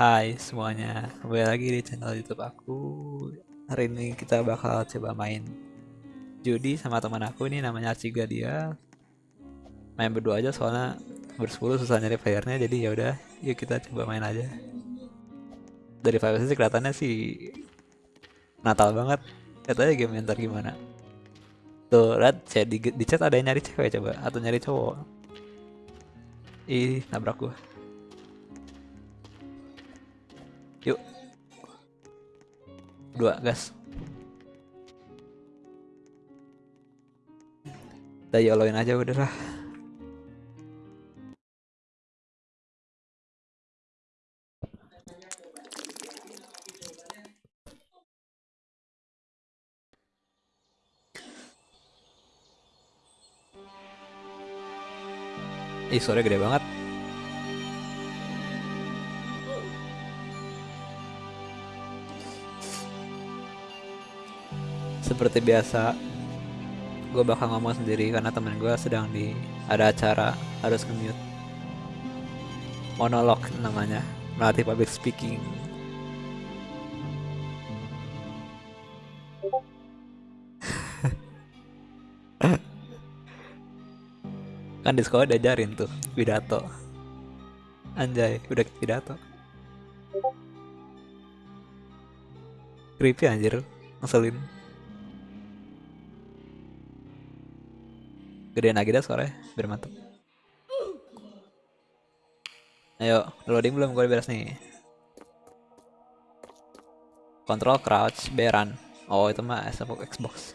Hai semuanya, kembali lagi di channel YouTube aku. Hari ini kita bakal coba main judi sama teman aku ini namanya Ciga dia. Main berdua aja soalnya bersepuluh susah nyari playernya jadi ya udah, yuk kita coba main aja. Dari Five sih kelihatannya sih Natal banget. Aja game ntar gimana. Tuh, lihat di, di chat ada yang nyari cewek coba atau nyari cowok. Ih, nabrak gua. Dua, gas. Kita yoloin aja udah lah. Ih, suara gede banget. Seperti biasa, gue bakal ngomong sendiri karena temen gue sedang di ada acara harus nge-mute. Monolog namanya, melatih public speaking. kan di sekolah diajarin tuh pidato. Anjay, udah pidato. Creepy anjir, ngeselin. Gedein lagi dah suaranya biar mantep. Ayo loading belum gue beres nih? Control crouch B run oh itu mah Xbox?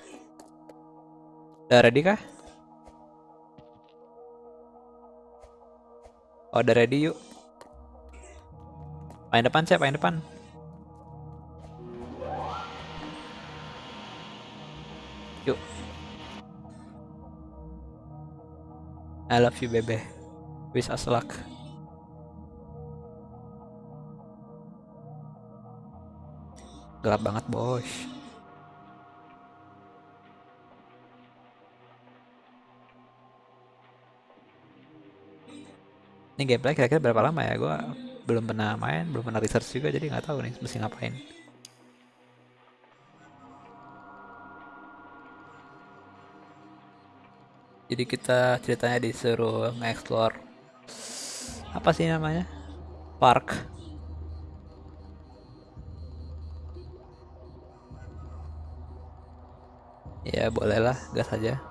Udah ready kah? Oh udah ready yuk. Main depan cek main depan I love you bebe. Wish us luck. Gelap banget bos Ini gameplay kira-kira berapa lama ya? Gue belum pernah main Belum pernah research juga Jadi nggak tahu nih mesti ngapain jadi kita ceritanya disuruh nge-explore. Apa sih namanya? Park. Ya bolehlah gas aja.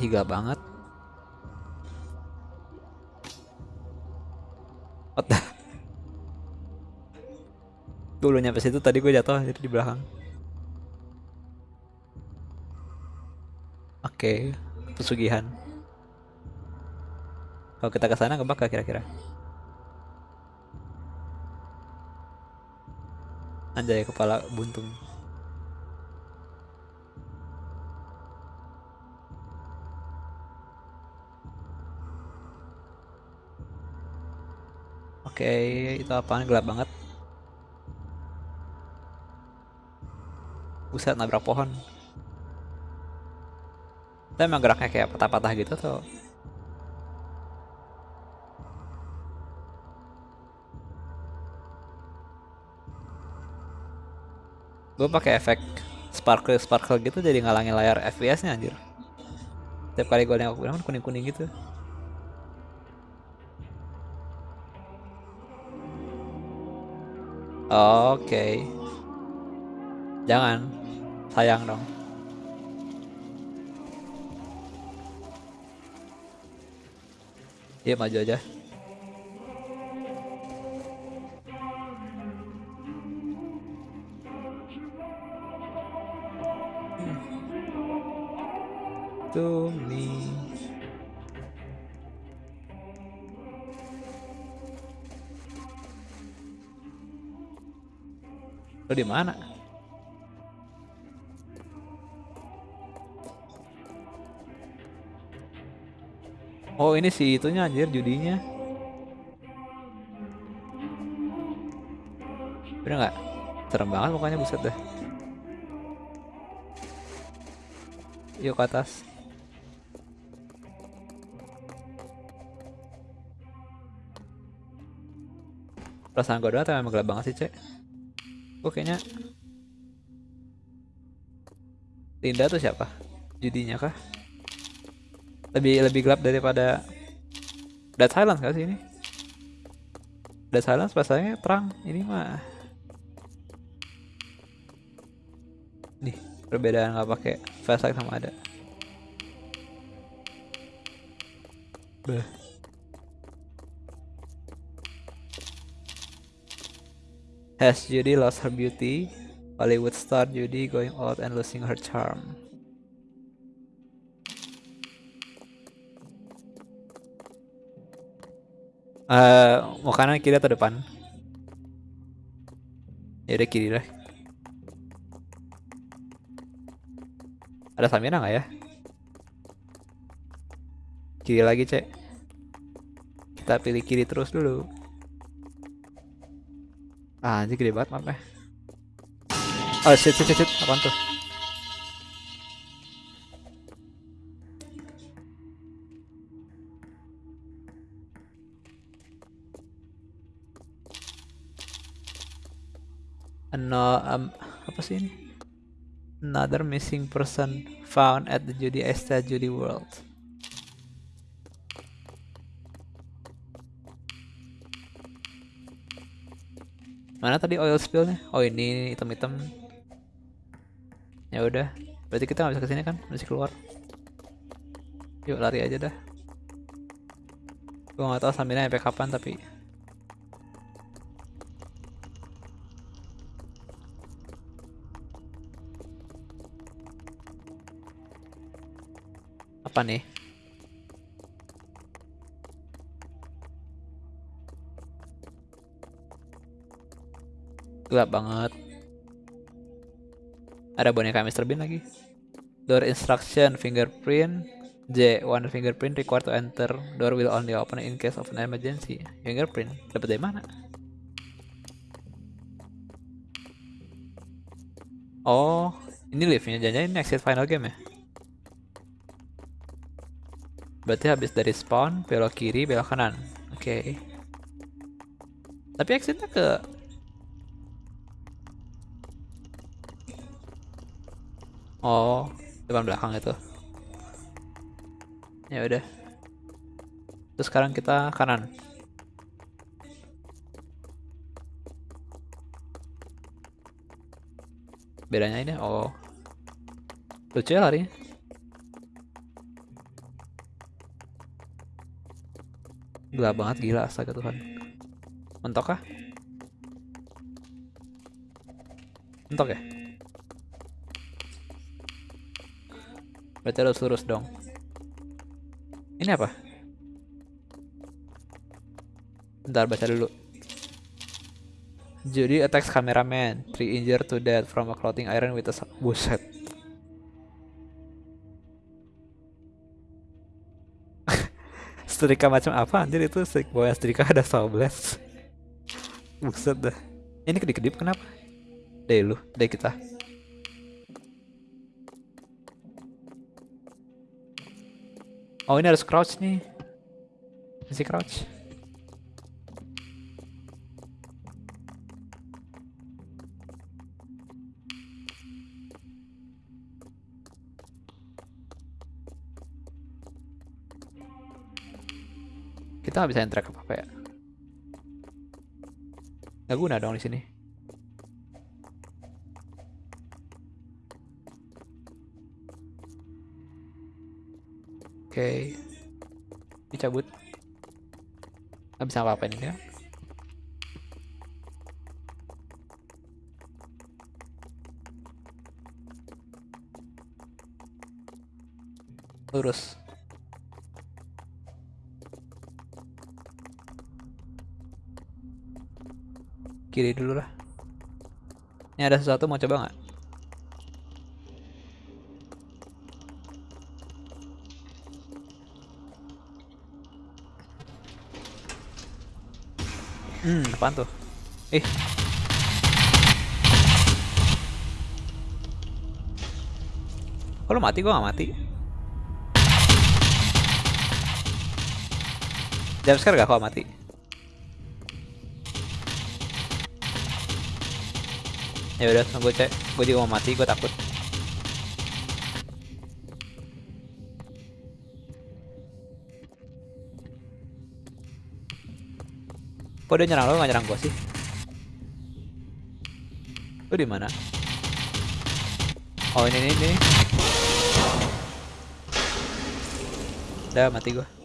Higa banget. The? gue belum nyampe situ tadi gue jatuh jadi di belakang. Oke. okay pesugihan. Kalau kita ke sana kebak kira-kira? Anjay kepala buntung. Oke, itu apaan gelap banget. Buset nabrak pohon. Itu emang geraknya kayak patah-patah gitu tuh. Gue pakai efek sparkle sparkle gitu jadi ngalangin layar FPS-nya anjir. Setiap kali gue nengok kan kuning-kuning gitu. Oke. Okay. Jangan. Sayang dong. Iya maju aja. To. Lo di mana? Oh ini si itunya anjir judinya. Bener nggak? Serem banget mukanya buset dah. Yuk ke atas. perasaan gue doang tapi emang gelap banget sih cek gue kayaknya Linda tuh siapa judinya kah lebih lebih gelap daripada Dead Silence ini Dead Silence pasalnya terang ini mah nih perbedaan nggak pakai flashlight sama ada Bah. Has Judy lost her beauty? Hollywood star Judy going out and losing her charm. Uh, mau kanan kiri atau depan? Ya udah kiri lah. Ada Samira nggak ya? Kiri lagi cek. Kita pilih kiri terus dulu. Ah, anjir gede banget mapnya. Oh shit shit shit, apaan tuh? No, um, apa sih ini? Another missing person found at the Judy Estate Judy World. Mana tadi oil spillnya? Oh ini hitam-hitam. Ya udah. Berarti kita nggak bisa ke sini kan? Masih keluar. Yuk lari aja dah. Gua nggak tahu sambilnya sampai kapan tapi. Apa nih? gelap banget. Ada boneka Mr. Bean lagi. Door instruction fingerprint. J one fingerprint required to enter. Door will only open in case of an emergency. Fingerprint dapat dari mana? Oh ini liftnya. Jangan ini exit final game ya berarti habis dari spawn belok kiri belok kanan oke okay. tapi exitnya ke Oh, depan belakang itu. Ya udah. Terus sekarang kita kanan. Bedanya ini, oh. Lucu ya lari. Gelap banget gila astaga Tuhan. Mentok kah? Mentok ya? Berarti harus lurus dong. Ini apa? Bentar baca dulu. Judy attacks cameraman, three injured to death from a clothing iron with a buset. Setrika macam apa anjir itu strik bawah setrika ada blast. buset dah ini kedip-kedip kenapa deh lu deh kita Oh ini harus crouch nih. Masih crouch. Kita nggak bisa enter ke apa ya? Gak guna dong di sini. Oke. Dicabut. Gak bisa apa-apa ini ya. Lurus. Kiri dulu lah. Ini ada sesuatu mau coba nggak? Hmm, apaan tuh? Eh. Kalau mati gua gak mati. Jam sekarang gak kau mati? Ya udah tunggu cek. Gue juga mau mati, gue takut. Kok dia nyerang lo nggak nyerang gue sih? Lu di mana? Oh ini ini ini. Udah mati gue.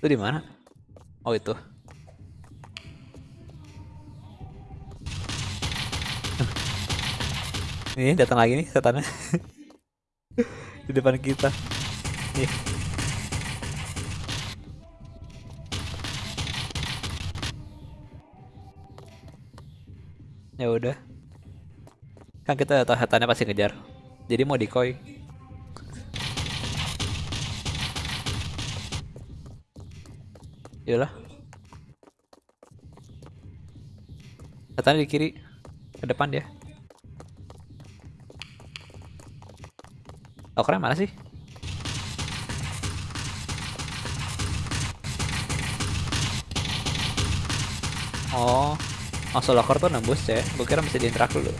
Lu di mana? Oh itu. Nih datang lagi nih setannya di depan kita. Nih. Ya udah. Kan kita tahu setannya pasti ngejar. Jadi mau decoy. Yalah. Setannya di kiri. Ke depan dia. Lokernya mana sih? Oh, masuk locker tuh nembus ya. Gue kira bisa diintrak dulu.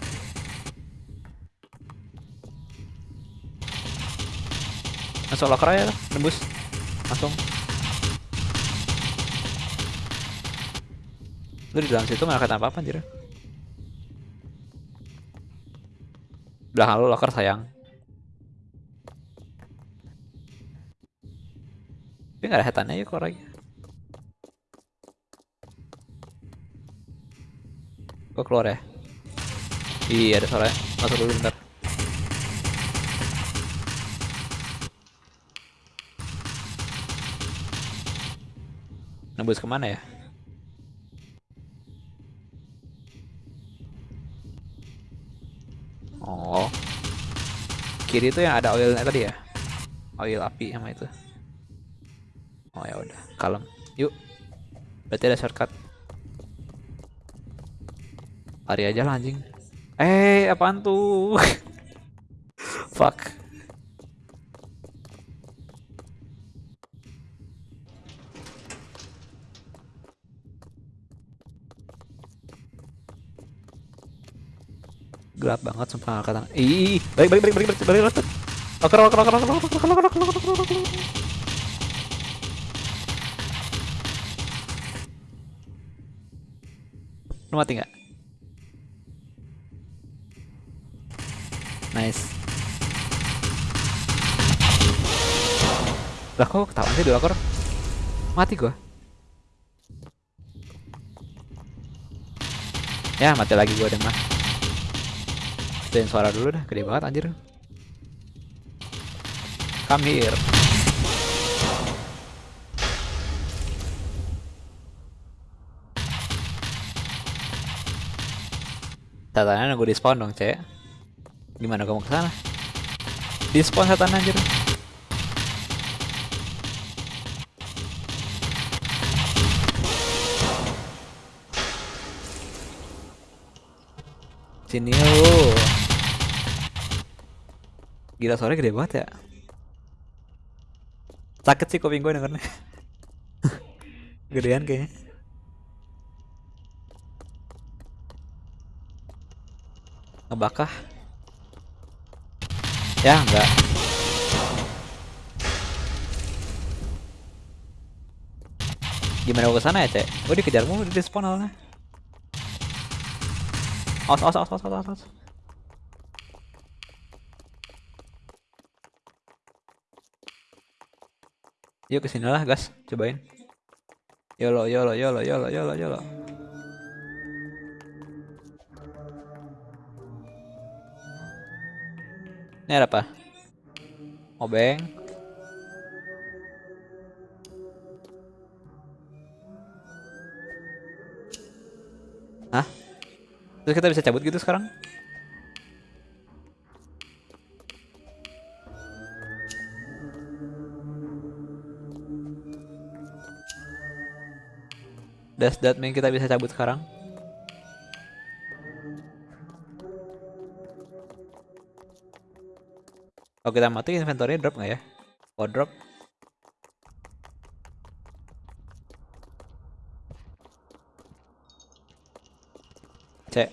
Masuk locker aja nembus. Langsung. Lu di dalam situ nggak kata apa-apa anjir. Belakang lu locker sayang. Tapi nggak ada hetannya ya kok. Gue keluar ya. Iya ada suara. Masuk dulu bentar. Nembus ke mana ya? Kiri itu yang ada oilnya tadi ya? Oil api sama itu. Oh ya udah, kalem. Yuk. Berarti ada shortcut. Lari aja lah anjing. Eh, apaan tuh? Fuck. Gelap banget sumpah kata. Ih, balik balik balik balik balik balik balik. Loker loker loker loker loker loker loker loker loker loker Lu mati nggak? Nice. Lah kok ketahuan sih di locker? Mati gua. Ya mati lagi gua deh mah. Matiin suara dulu dah, gede banget anjir. Come here. Setannya nunggu di spawn dong, cek. Gimana kamu ke sana? Di spawn setan anjir. Sini lu. Gila suaranya gede banget ya. Sakit sih kuping gue dengernya. Gedean kayaknya. Ngebakah? Ya, enggak. Gimana gue ke sana ya, Cek? Gue dikejar mulu di spawn awalnya. Awas, awas, awas, awas, awas, awas. Yuk ke sini lah, gas. Cobain. Yolo, yolo, yolo, yolo, yolo, yolo. Ini ada apa? Obeng. Hah? Terus kita bisa cabut gitu sekarang? Does that mean kita bisa cabut sekarang? Kalau kita mati inventory drop nggak ya? wardrobe cek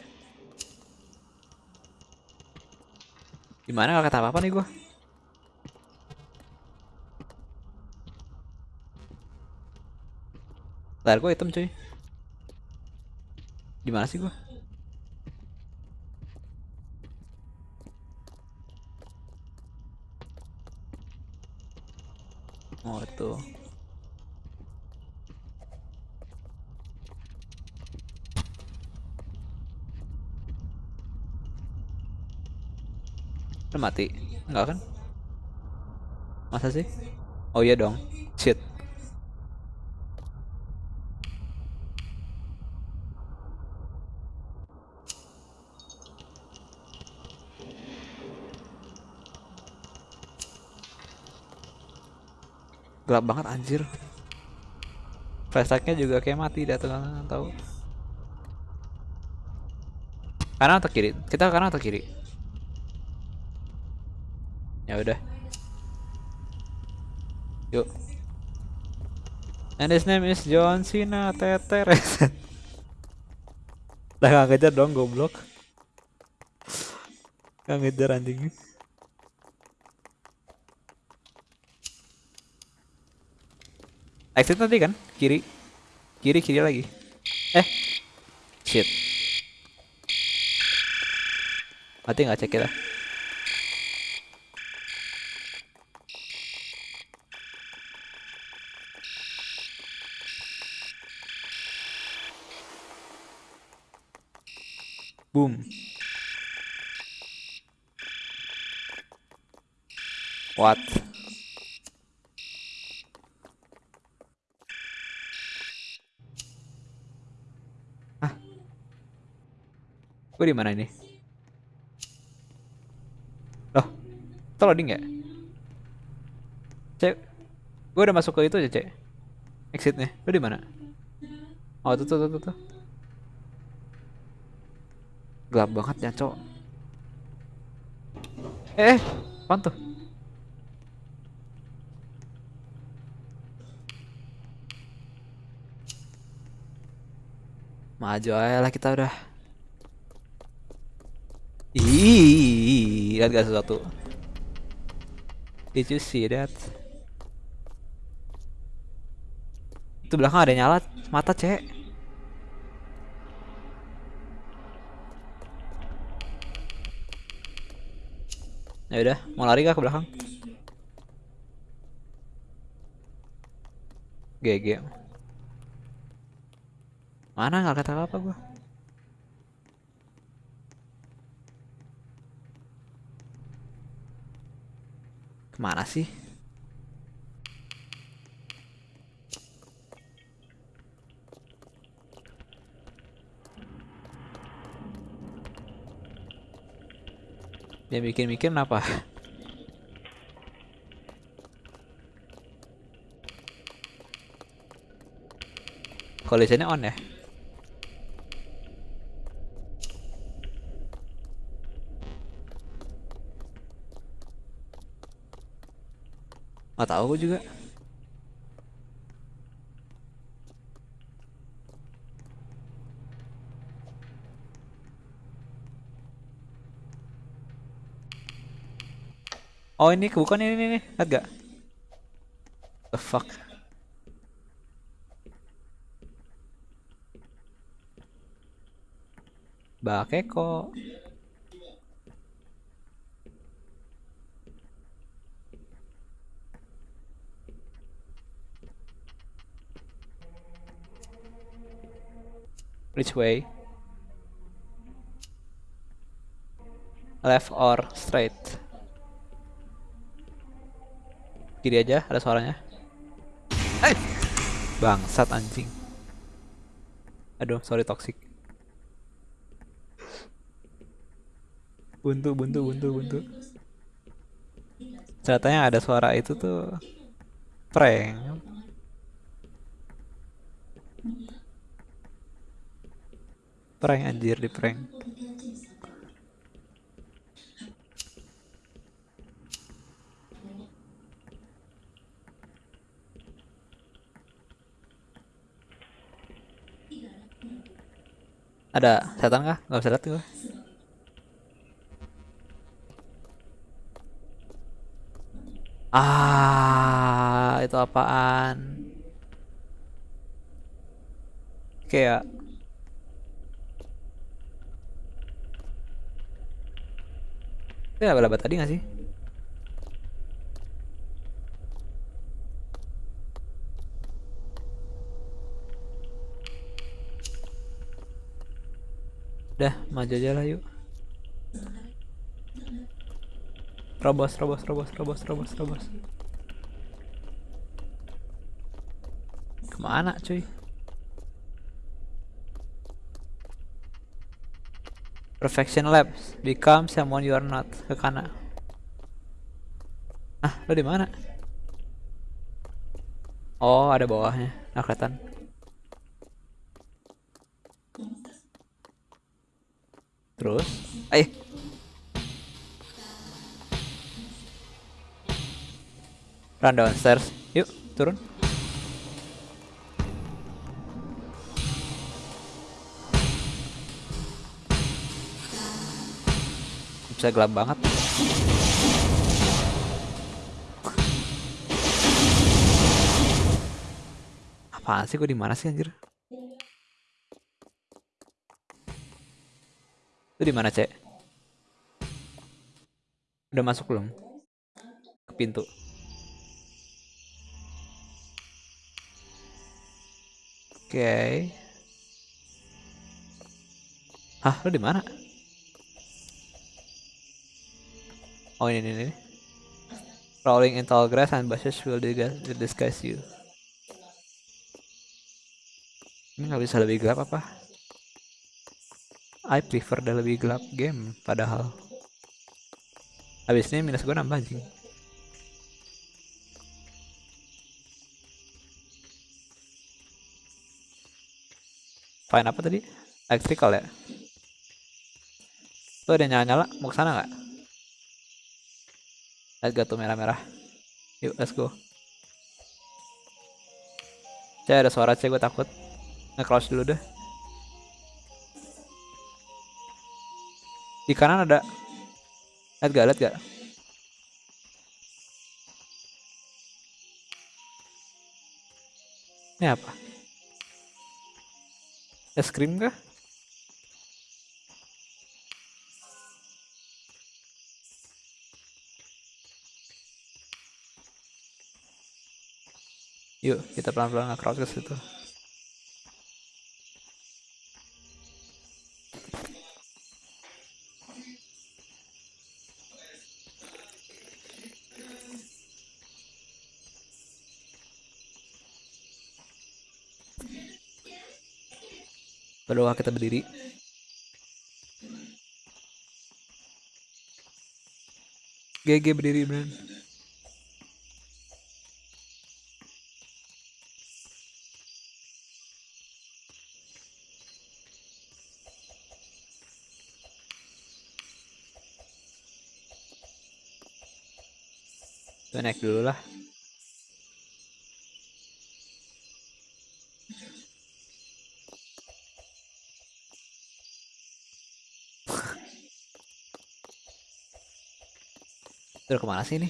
gimana gak kata apa-apa nih gua layar gua hitam cuy di mana sih gua oh itu mati? Enggak kan? Masa sih? Oh iya dong. Shit. Gelap banget anjir. Flashlightnya juga kayak mati dah tuh tahu. Kanan atau kiri? Kita kanan atau kiri? Ya udah. Yuk. And his name is John Cena Teter. Dah gak ngejar dong goblok. Gak ngejar anjing. Exit nanti kan? Kiri. Kiri kiri lagi. Eh. Shit. Mati nggak cek kita? Boom. What? Hah? Gue di mana ini? Loh, itu loading ya? Cek, gue udah masuk ke itu aja cek. Exitnya, lu di mana? Oh tuh tuh tuh tuh. Gelap banget ya cok. Eh, eh, apaan tuh? Maju aja lah kita udah. Ih, lihat gak sesuatu? Did you see that? Itu belakang ada nyala mata cek. Ya udah, mau lari kah ke belakang? GG. Mana nggak kata apa gua? Ke mana sih? Dia mikir-mikir kenapa? Collisionnya on ya? Gak tahu gue juga. Oh ini bukan ini nih, lihat gak? The fuck? Bakeko. Which way? Left or straight? Kiri aja, ada suaranya. Eh! Bangsat anjing. Aduh, sorry toxic. Buntu, buntu, buntu, buntu. Ceritanya ada suara itu tuh prank. prank anjir di prank ada setan kah? Gak bisa lihat gue. Ah, itu apaan? Kayak Itu laba-laba tadi gak sih? Udah, maju aja lah yuk. Robos, robos, robos, robos, robos, robos. Ke mana cuy? Perfection Labs. Become someone you are not. Ke kanan. Ah, lo di mana? Oh, ada bawahnya. Nah, kelihatan. Terus, eh, run downstairs. Yuk, turun. Bisa gelap banget. Apaan sih gue di mana sih anjir? Itu di mana, Cek? Udah masuk belum? Ke pintu. Oke. Okay. Hah, lu di mana? Oh ini, ini. Crawling in tall grass and bushes will disguise you. Ini nggak bisa lebih gelap apa? I prefer the lebih gelap game padahal. Habis ini minus gue nambah anjing. Fine apa tadi? Electrical ya? Tuh ada nyala-nyala, mau ke sana nggak? Lihat gak tuh merah-merah? Yuk, let's go. Cek ada suara cek gue takut. Nge-crouch dulu deh. Di kanan ada. Lihat gak? Lihat gak? Ini apa? Es krim kah? Yuk, kita pelan-pelan nge-crouch ke situ. Berdoa kita berdiri. GG berdiri beneran. Tuh naik dulu lah. Udah ke mana sih ini?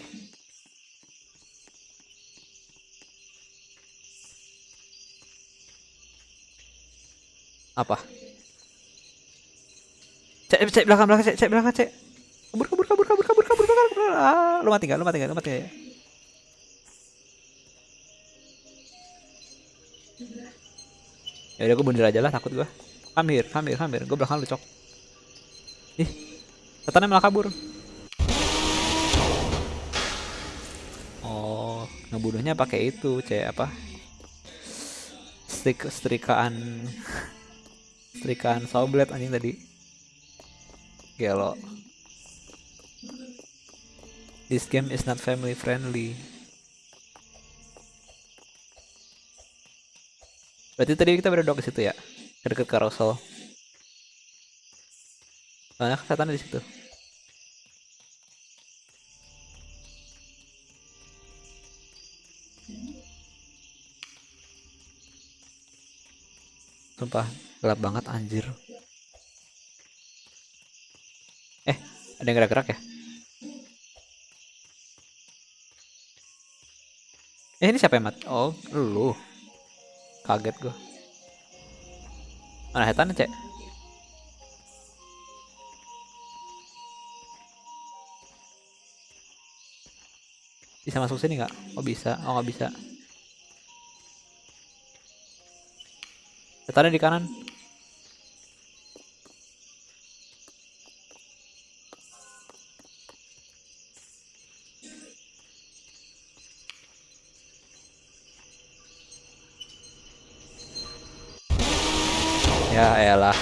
Apa? Cek, cek belakang belakang cek, cek belakang cek. Kabur kabur kabur kabur kabur kabur kabur. kabur. Ah, lu mati gak? Lu mati gak? Lu mati gak? Ya udah gue bunuh aja lah takut gue. Come here, come here, come here. Gue belakang lu cok. Ih, setannya malah kabur. Oh, ngebunuhnya pakai itu, cek apa? Strik setrikaan setrikaan sawblade anjing tadi. Gelo. This game is not family friendly. Berarti tadi kita berdua ke situ ya. Dekat carousel. Banyak setan di situ. Sumpah, gelap banget anjir. Eh, ada yang gerak-gerak ya? Eh, ini siapa ya, Mat? Oh, lu. Kaget gua. Mana hetan cek? Bisa masuk sini nggak? Oh bisa. Oh nggak bisa. Hetannya di kanan. Elah.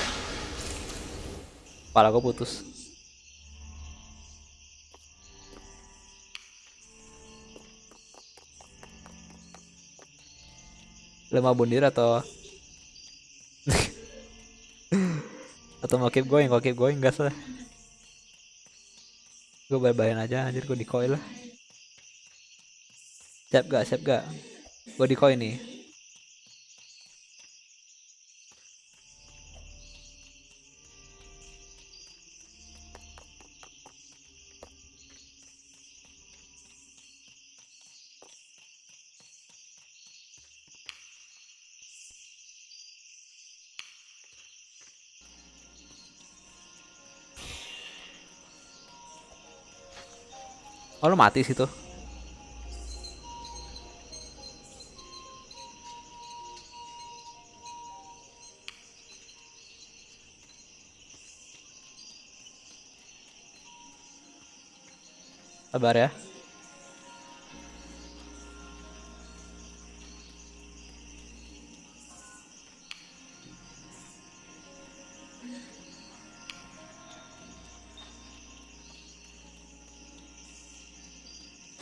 Kepala gue putus. Lemah bundir atau atau mau keep going, kalau keep going gas lah. Gue bye-byein aja anjir gue di coil lah. Siap gak? Siap gak? Gue di coil nih. Oh lu mati situ. Sabar ya.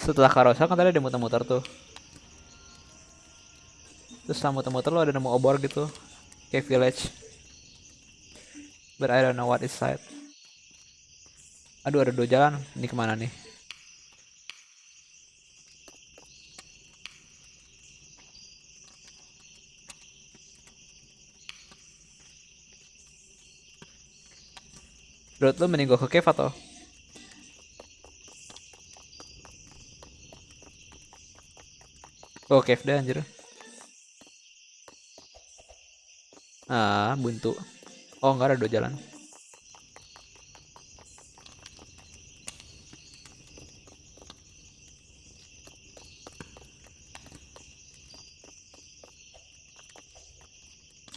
Setelah carousel kan tadi ada muter-muter tuh. Terus setelah muter-muter lo ada nemu obor gitu. Kayak village. But I don't know what is side. Aduh ada dua jalan. Ini ke mana nih? Menurut lu mending gue ke cave atau? Oh cave deh anjir. Ah buntu. Oh enggak ada dua jalan.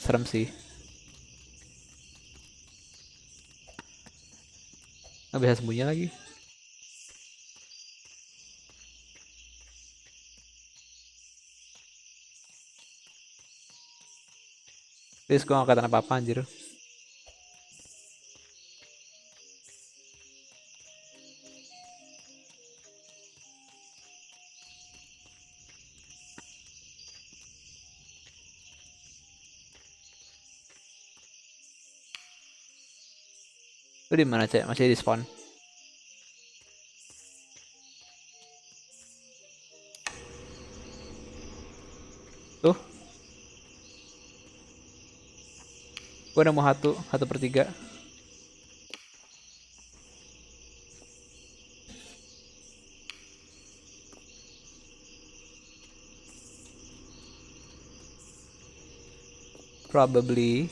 Serem sih. Nggak bisa sembunyi lagi. Please gue gak kata apa-apa anjir. Lu di mana cek? Masih di spawn? Tuh. Gue nemu satu, satu per tiga. Probably.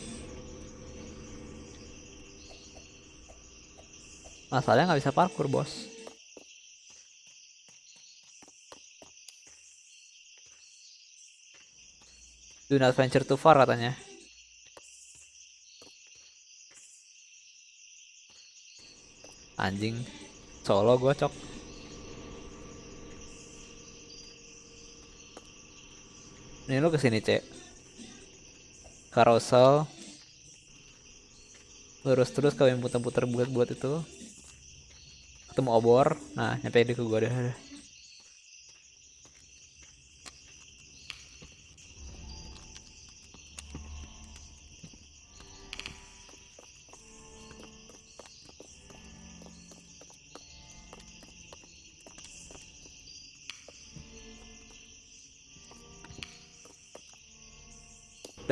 Masalahnya nggak bisa parkour bos. Do not venture too far katanya. Anjing. Solo gue cok. Ini lu ke sini cek. Carousel. Lurus terus kau yang putar-putar buat-buat itu. Ketemu obor. Nah nyampe di ke gua deh.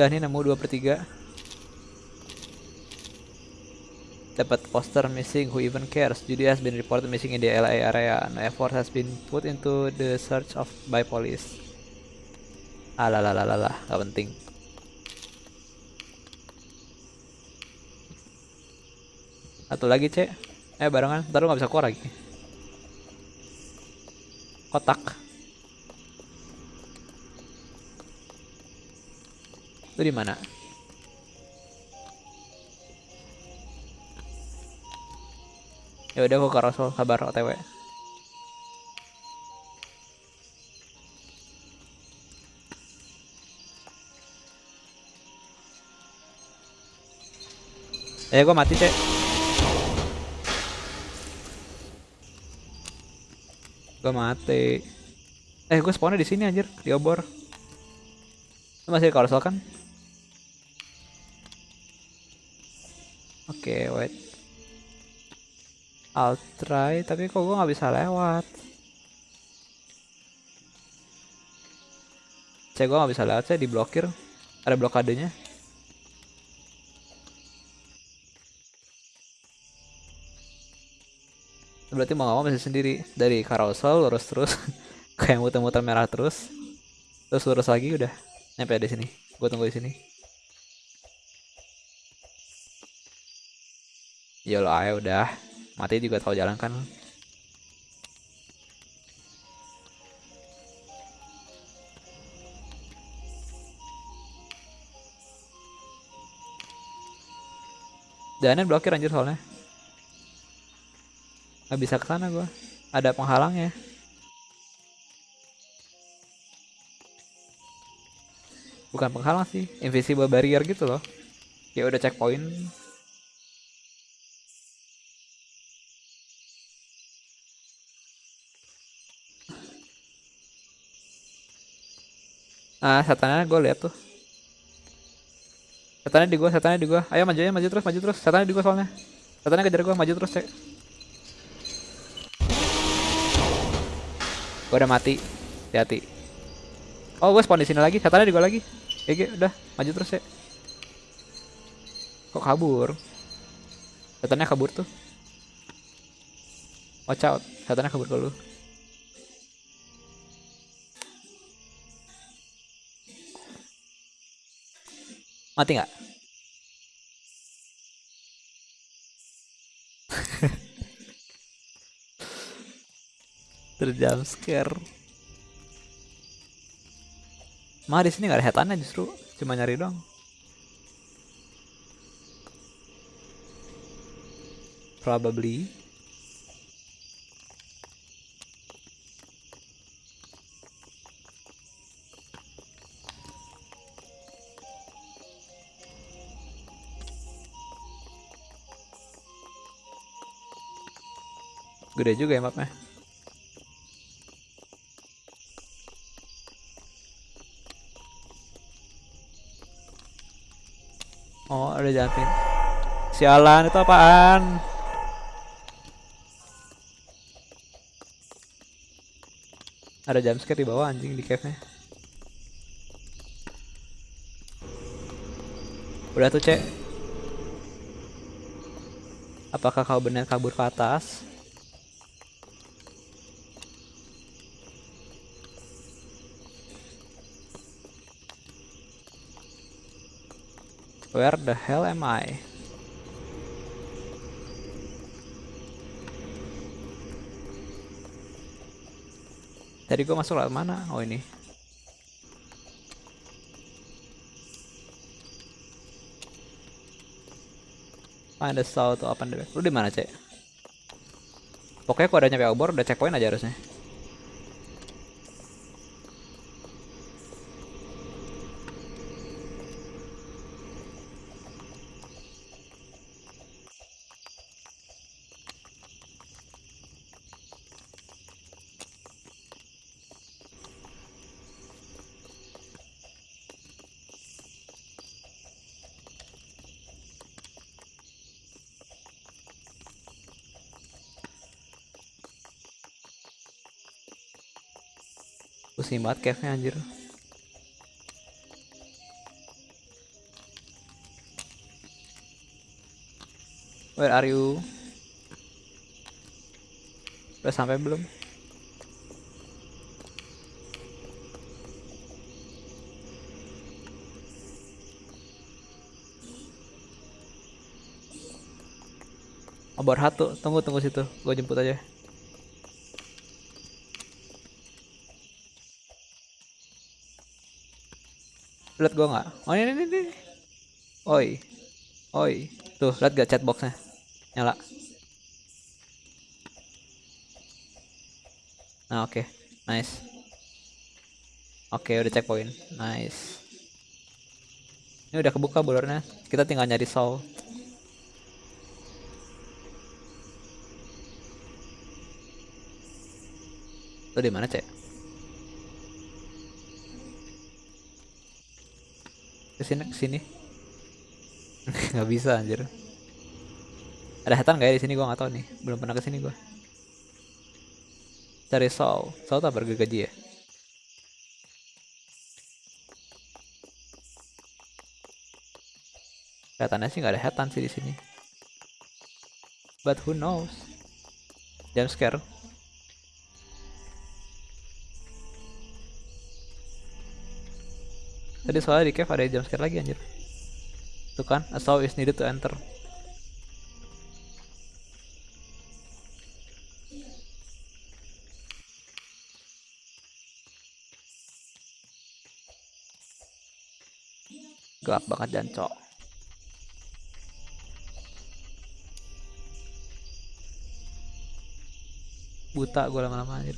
Udah nih nemu 2 per 3 dapat poster missing who even cares? Judy has been reported missing in the LA area. No effort has been put into the search of by police. Alalalalala, gak penting. Satu lagi cek. Eh barengan, ntar lu gak bisa keluar lagi. Kotak Di mana? Ya udah gua ke Rasul kabar OTW. Eh gua mati cek. Gua mati. Eh gua spawnnya di sini anjir di obor. Masih di Carousel kan? Oke, okay, wait. I'll try, tapi kok gue nggak bisa lewat. Cek gue nggak bisa lewat, saya diblokir. Ada blokadenya. Berarti mau nggak mau masih sendiri dari carousel lurus terus kayak muter-muter merah terus, terus lurus lagi udah nyampe di sini. Gue tunggu di sini. Yolo ayo udah mati juga tahu jalan kan Jalannya blokir anjir soalnya Gak bisa ke sana gua. Ada penghalangnya. Bukan penghalang sih, invisible barrier gitu loh. Ya udah checkpoint Ah, setannya gue lihat tuh. Setannya di gua, setannya di gua. Ayo maju maju terus, maju terus. Setannya di gua soalnya. Setannya kejar gua, maju terus, cek. Gua udah mati. Hati-hati. Oh, gue spawn di sini lagi. Setannya di gua lagi. Oke, udah, maju terus ya. Kok kabur? Setannya kabur tuh. Watch out, setannya kabur ke Mati nggak? Terjam scare. Mah di sini nggak ada hetannya justru, cuma nyari doang. Probably. Gede juga ya mapnya. Oh, ada jampin. Sialan, itu apaan? Ada jumpscare di bawah anjing di cave-nya. Udah tuh, Cek. Apakah kau benar kabur ke atas? Where the hell am I? Tadi gue masuk lewat mana? Oh ini. Find the south to open the back. Lu di mana, Cek? Pokoknya kalau udah nyampe obor udah checkpoint aja harusnya. Pusing banget cave-nya anjir. Where are you? Udah sampai belum? Obor satu, tunggu tunggu situ, gue jemput aja. Lihat gue nggak? Oh ini ini ini. Oi, oi, tuh lihat gak chatboxnya nyala? Nah oke, okay. nice. Oke okay, udah checkpoint, nice. Ini udah kebuka bolornya, kita tinggal nyari soul. Lo di mana, Cek? Ke sini, ke sini. nggak bisa anjir. Ada hatan gak ya di sini gua nggak tahu nih. Belum pernah ke sini gua. Cari Saul. Saul tak bergaji ya? Kelihatannya sih nggak ada hatan sih di sini. But who knows? Jam scare. Tadi soalnya di cave ada jump scare lagi anjir. Tuh kan, a saw is needed to enter. Gelap banget jancok. Buta gue lama-lama anjir.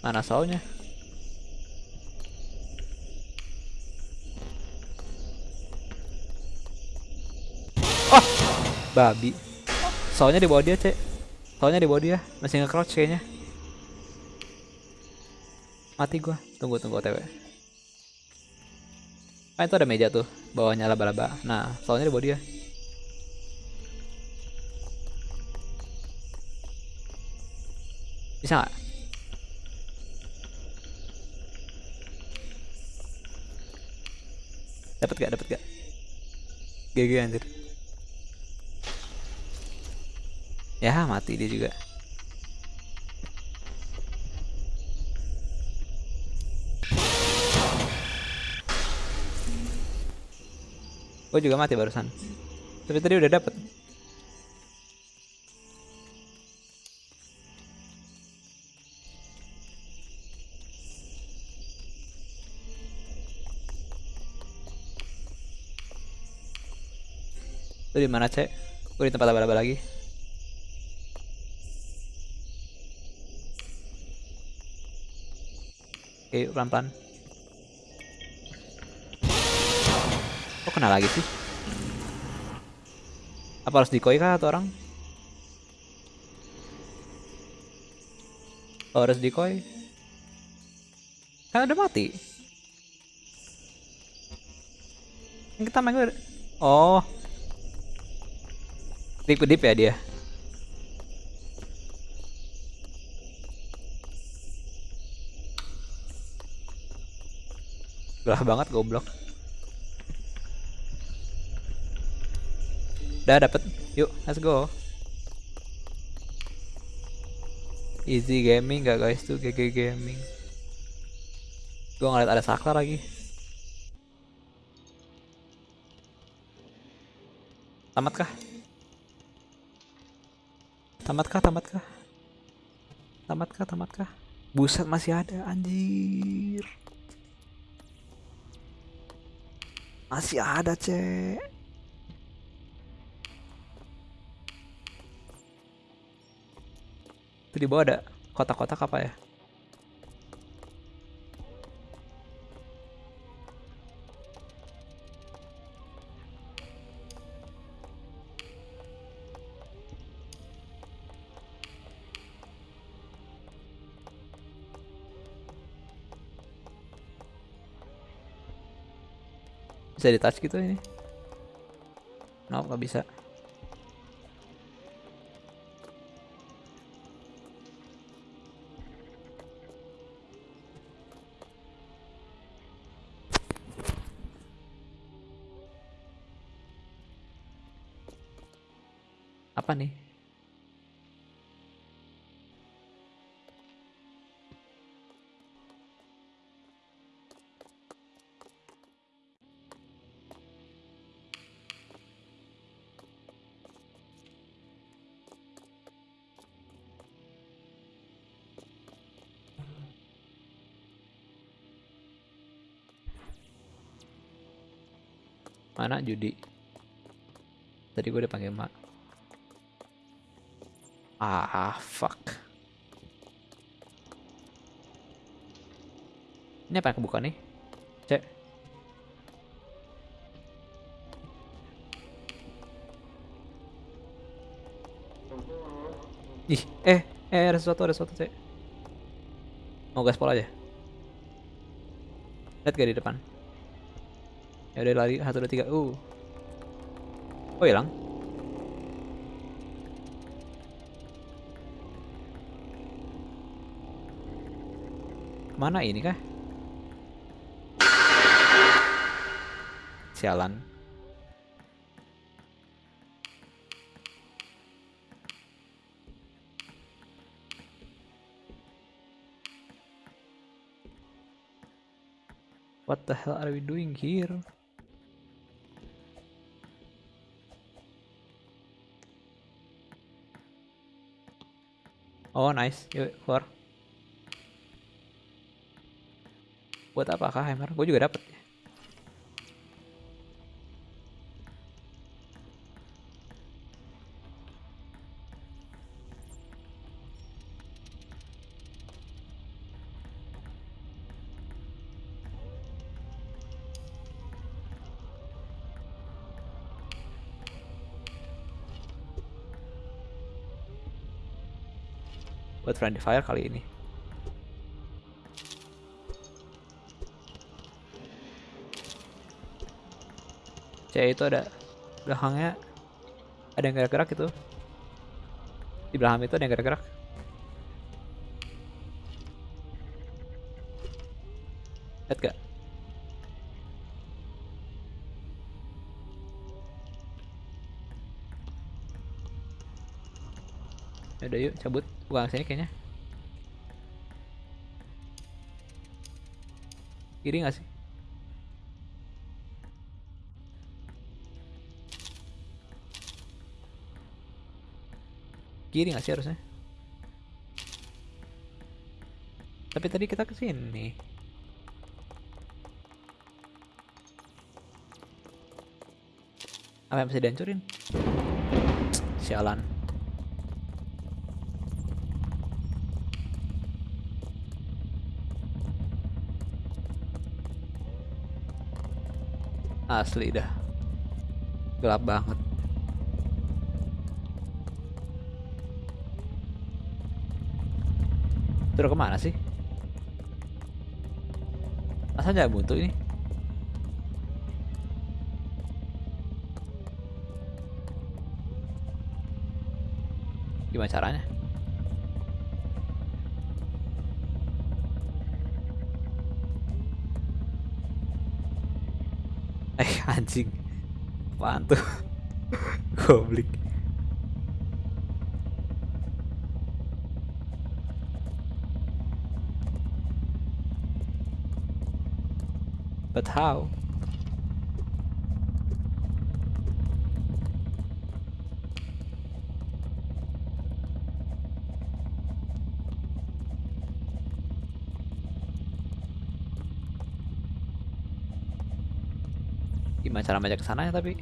Mana saunya? Oh, babi. Soalnya di bawah dia, Cek. Soalnya di bawah dia, masih nge-crouch kayaknya. Mati gua. Tunggu tunggu OTW. Ah itu ada meja tuh, bawahnya laba-laba. Nah, soalnya di bawah dia. Bisa nggak? Dapat gak? Dapat gak? GG anjir. Ya mati dia juga. Gue juga mati barusan. Tapi tadi udah dapet. Di mana, Cek? Gue di tempat laba-laba lagi. Oke, pelan-pelan. Kok kena lagi sih? Apa harus dikoi kah atau orang? Oh, harus dikoi. Kan udah mati. Kita main gue. Oh, Deep deep ya dia. Gelah banget goblok. Udah dapet. Yuk, let's go. Easy gaming gak guys tuh GG gaming. Gua ngeliat ada saklar lagi. Tamat kah? Tamatkah, tamatkah? Tamatkah, tamatkah? Buset masih ada, anjir. Masih ada, cek. Itu di bawah ada kotak-kotak apa ya? Bisa di touch gitu ini? Nope, nggak bisa. Apa nih? Mana judi? Tadi gue udah panggil mak. Ah, fuck. Ini apa yang kebuka nih? Cek. Ih, eh, eh ada sesuatu, ada sesuatu, cek. Mau gaspol aja. Lihat gak di depan? Ya udah lari satu dua tiga. Uh. Oh hilang. Mana ini kah? Sialan. What the hell are we doing here? Oh nice, yuk keluar. Buat apakah hammer? Gue juga dapet. Friendly fire kali ini. C itu ada belakangnya ada yang gerak-gerak gitu. Di belakang itu ada yang gerak-gerak. Lihat gak? Udah yuk cabut bukan sini kayaknya. Kiri gak sih? Kiri nggak sih harusnya? Tapi tadi kita ke sini. Apa yang bisa dihancurin? Sialan asli dah gelap banget Terus ke mana sih? Masa nggak buntu ini? Gimana caranya? Anjing. Apaan tuh Goblik But how? gimana cara majak ke sana ya tapi.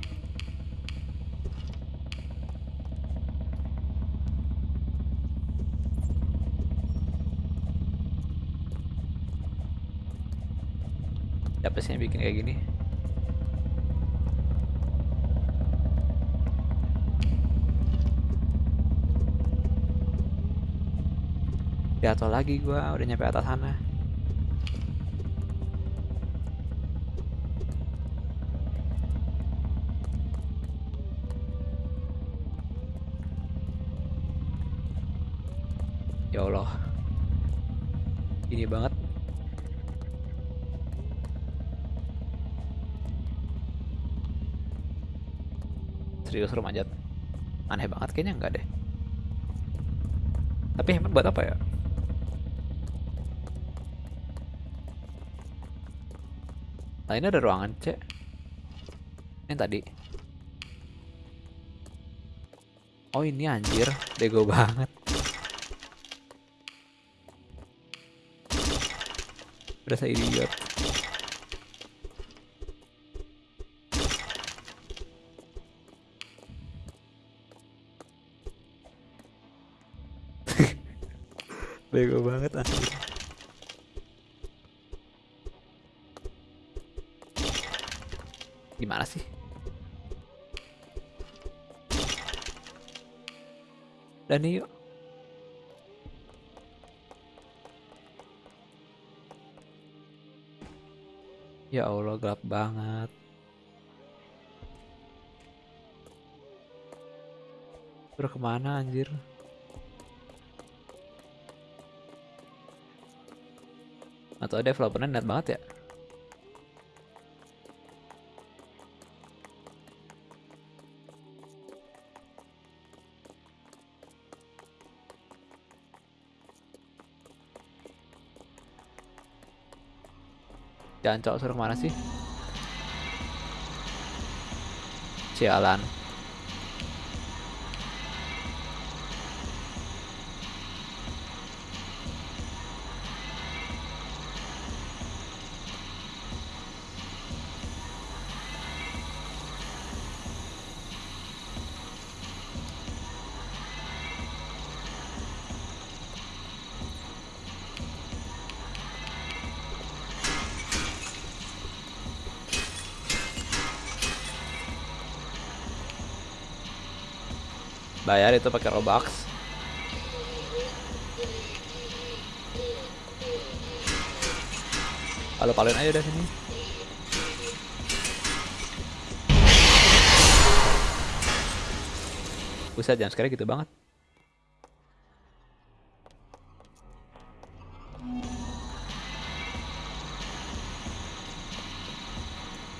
Siapa sih yang bikin kayak gini. Jatuh lagi gua udah nyampe atas sana. Serius lu manjat. Aneh banget kayaknya enggak deh. Tapi hemat buat apa ya? Nah ini ada ruangan C. Yang tadi. Oh ini anjir, bego banget. Saya idiot. Bego banget anjir. Gimana sih? Dan yuk. Ya Allah gelap banget. Udah ke mana anjir? Atau developernya net banget ya? Jangan cowok suruh ke mana sih? Sialan. Bayar itu pakai Robux. Halo paling aja udah sini. Buset jam sekarang gitu banget.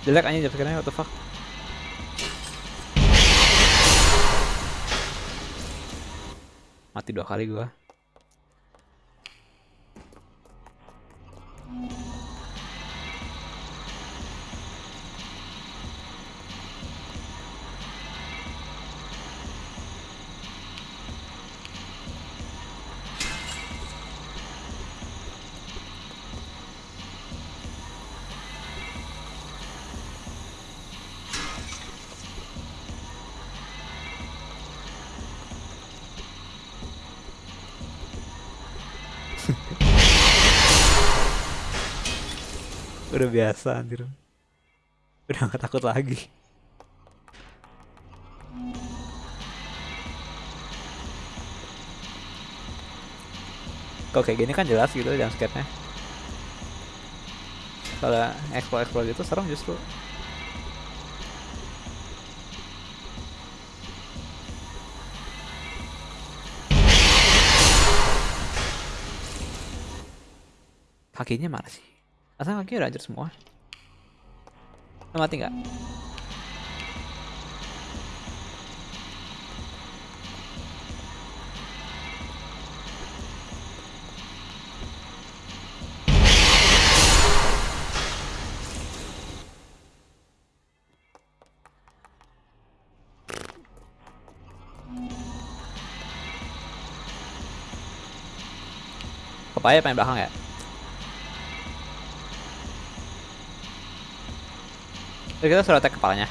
Jelek aja jam sekarang what the fuck. Mati dua kali gua. Udah biasa anjir. Udah gak takut lagi. Kalau kayak gini kan jelas gitu jam skate-nya. Kalau explore-explore gitu serem justru. Kakinya mana sih? Asal kakinya udah hancur semua. Lo mati nggak? Pepaya pengen belakang ya? Jadi kita suruh attack kepalanya.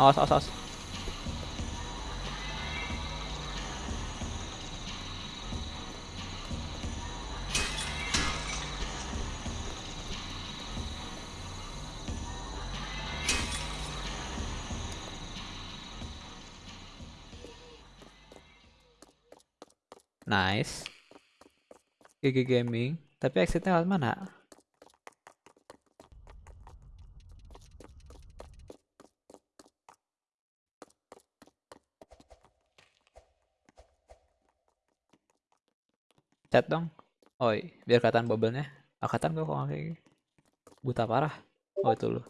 Awas, awas, awas. GG Gaming. Tapi exitnya lewat mana? Chat dong. Oi, biar kelihatan bubble-nya. Angkatan gua kok nggak kayak. Buta parah. Oh itu lu.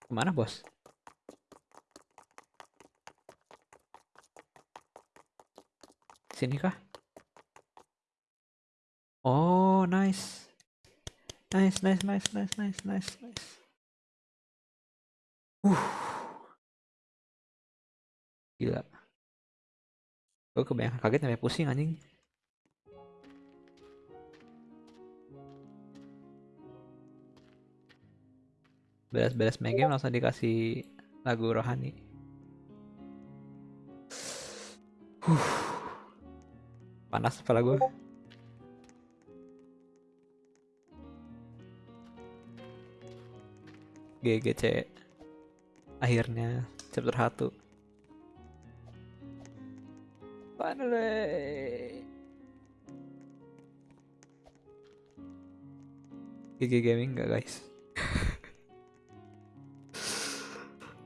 Ke mana bos? Sini kah? Oh, nice. Nice, nice, nice, nice, nice, nice, nice. Uh. Gila. Gue kebanyakan kaget sampai pusing anjing. Beres-beres main game langsung dikasih lagu rohani. Huh. Panas kepala gue. GGC akhirnya chapter 1 finally. GG Gaming gak guys?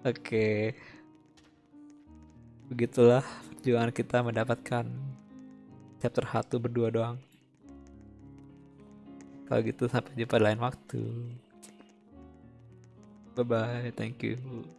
Oke. Okay. Begitulah perjuangan kita mendapatkan chapter 1 berdua doang. Kalau gitu sampai jumpa lain waktu Bye bye, thank you.